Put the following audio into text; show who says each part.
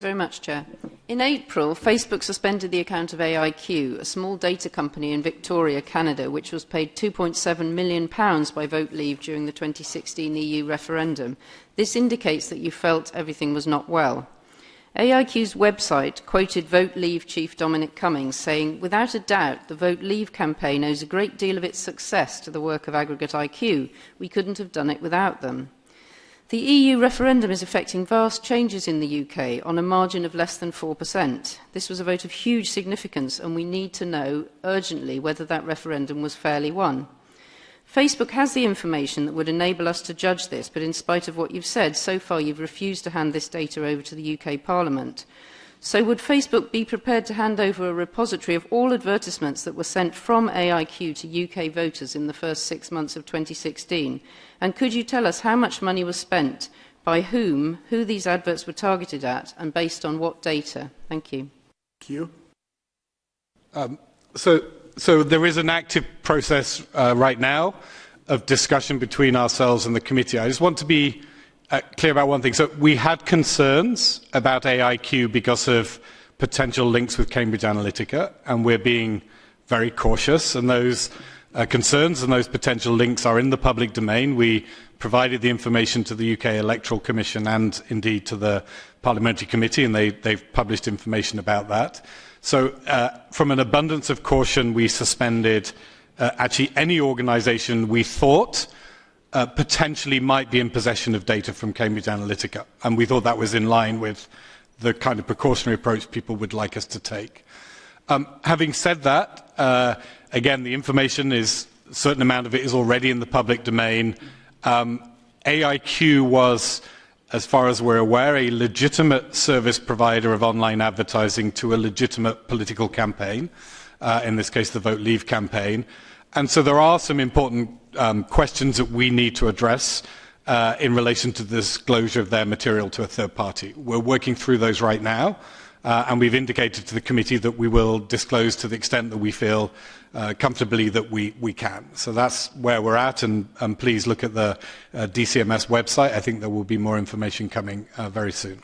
Speaker 1: very much, Chair. In April, Facebook suspended the account of AIQ, a small data company in Victoria, Canada, which was paid £2.7 million by Vote Leave during the 2016 EU referendum. This indicates that you felt everything was not well. AIQ's website quoted Vote Leave chief Dominic Cummings saying, without a doubt, the Vote Leave campaign owes a great deal of its success to the work of Aggregate IQ. We couldn't have done it without them. The EU referendum is affecting vast changes in the UK on a margin of less than 4%. This was a vote of huge significance and we need to know urgently whether that referendum was fairly won. Facebook has the information that would enable us to judge this, but in spite of what you've said, so far you've refused to hand this data over to the UK Parliament. So would Facebook be prepared to hand over a repository of all advertisements that were sent from AIQ to UK voters in the first six months of 2016? And could you tell us how much money was spent, by whom, who these adverts were targeted at, and based on what data? Thank you.
Speaker 2: Thank you.
Speaker 3: Um, so, so there is an active process uh, right now of discussion between ourselves and the committee. I just want to be uh, clear about one thing. So we had concerns about AIQ because of potential links with Cambridge Analytica, and we're being very cautious. And those uh, concerns and those potential links are in the public domain. We provided the information to the UK Electoral Commission and indeed to the Parliamentary Committee, and they, they've published information about that. So, uh, from an abundance of caution, we suspended uh, actually any organisation we thought uh, potentially might be in possession of data from Cambridge Analytica. And we thought that was in line with the kind of precautionary approach people would like us to take. Um, having said that, uh, again, the information is, a certain amount of it is already in the public domain. Um, AIQ was, as far as we're aware, a legitimate service provider of online advertising to a legitimate political campaign, uh, in this case, the Vote Leave campaign. And so there are some important um, questions that we need to address uh, in relation to the disclosure of their material to a third party. We're working through those right now, uh, and we've indicated to the committee that we will disclose to the extent that we feel uh, comfortably that we, we can. So that's where we're at, and, and please look at the uh, DCMS website. I think there will be more information coming uh, very soon.